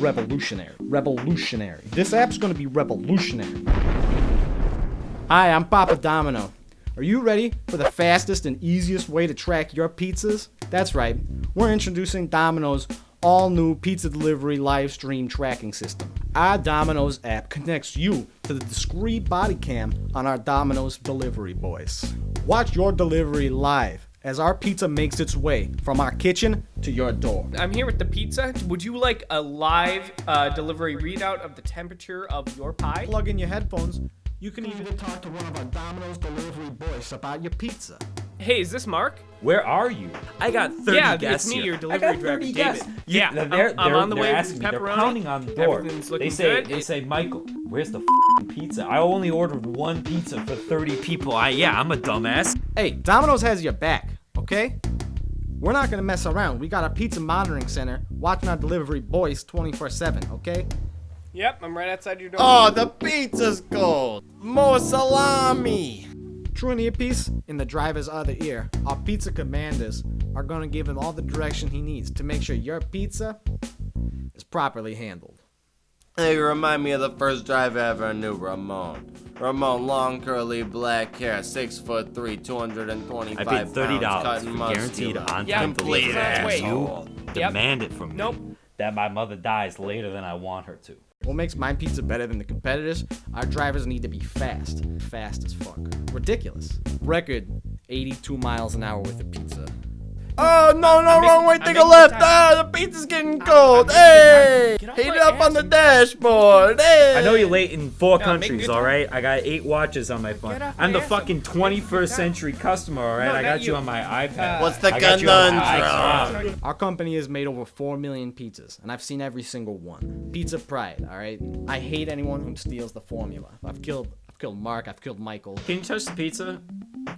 revolutionary. Revolutionary. This app's gonna be revolutionary. Hi, I'm Papa Domino. Are you ready for the fastest and easiest way to track your pizzas? That's right. We're introducing Domino's all new pizza delivery live stream tracking system. Our Domino's app connects you to the discreet body cam on our Domino's delivery boys. Watch your delivery live as our pizza makes its way from our kitchen to your door. I'm here with the pizza. Would you like a live uh, delivery readout of the temperature of your pie? Plug in your headphones. You can even talk to one of our Domino's delivery boys about your pizza. Hey, is this Mark? Where are you? I got 30 yeah, guests it's me, here. your I delivery got driver, 30 David. guests. You- Yeah, they're, I'm- they're, I'm on the way with asking me, they're pounding on the door. They say, good. they say, Michael, where's the f***ing pizza? I only ordered one pizza for 30 people. I yeah, I'm a dumbass. Hey, Domino's has your back, okay? We're not gonna mess around. We got a pizza monitoring center watching our delivery boys 24 7, okay? Yep, I'm right outside your door. Oh, the pizza's cold. More salami. True in earpiece, in the driver's other ear, our pizza commanders are gonna give him all the direction he needs to make sure your pizza is properly handled. Hey, you remind me of the first drive I ever knew, Ramon. Ramon, long curly black hair, six foot three, 225 I paid thirty dollars for guaranteed muscular. on Yeah, time complete delivery. ass. Wait. You Yep. demand it from me. Nope. That my mother dies later than I want her to. What makes my pizza better than the competitors? Our drivers need to be fast. Fast as fuck. Ridiculous. Record 82 miles an hour with a pizza. Oh, no, no, I'm wrong way, making- take a left. Ah, the pizza's getting cold. I'm hey, Get off heat it up on the dashboard. Hey. I know you're late in four Yeah, countries, all right? I got eight watches on my phone. I'm my the fucking and make good 21st century customer, all right? No, I got you you. on my iPad. What's the I got you on conundrum? Our company has made over 4 million pizzas, and I've seen every single one. Pizza pride, alright? I hate anyone who steals the formula. I've killed I've killed Mark, I've killed Michael. Can you touch the pizza?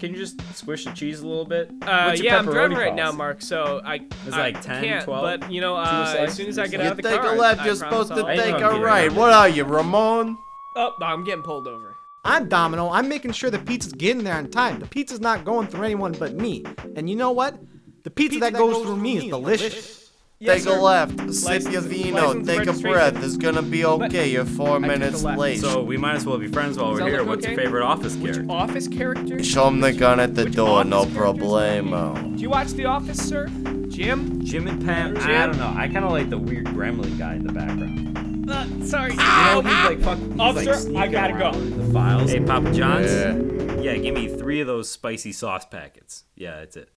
Can you just squish the cheese a little bit? Uh, yeah, I'm pepperoni driving right now. Mark. So I. It's I like 10, can't, 12, But you know, uh, as soon as I get You out of the take car, a left, I you're promise supposed to I'll- I know take I'm a right. What are you, Ramon? Oh, I'm getting pulled over. I'm Domino. I'm making sure the pizza's getting there on time. The pizza's not going through anyone but me. And you know what? The pizza, that, goes, through me is delicious. Take sir. a left, sip License- your vino, take a breath. It's gonna be okay. You're four took minutes late. So we might as well be friends while we're here. look What's your favorite office Which character? office character? Show him the gun at the Which door, no office problemo. Do you watch The Office, sir? Jim? Jim and Pam. I don't know. I kind of like the weird gremlin guy in the background. Uh, sorry. You know, he's like fuck. He's Officer, like I gotta go. The files. Hey, Papa John's. Yeah. Yeah, give me three of those spicy sauce packets. Yeah, that's it.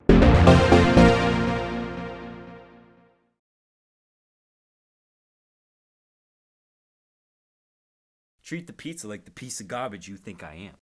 Treat the pizza like the piece of garbage you think I am.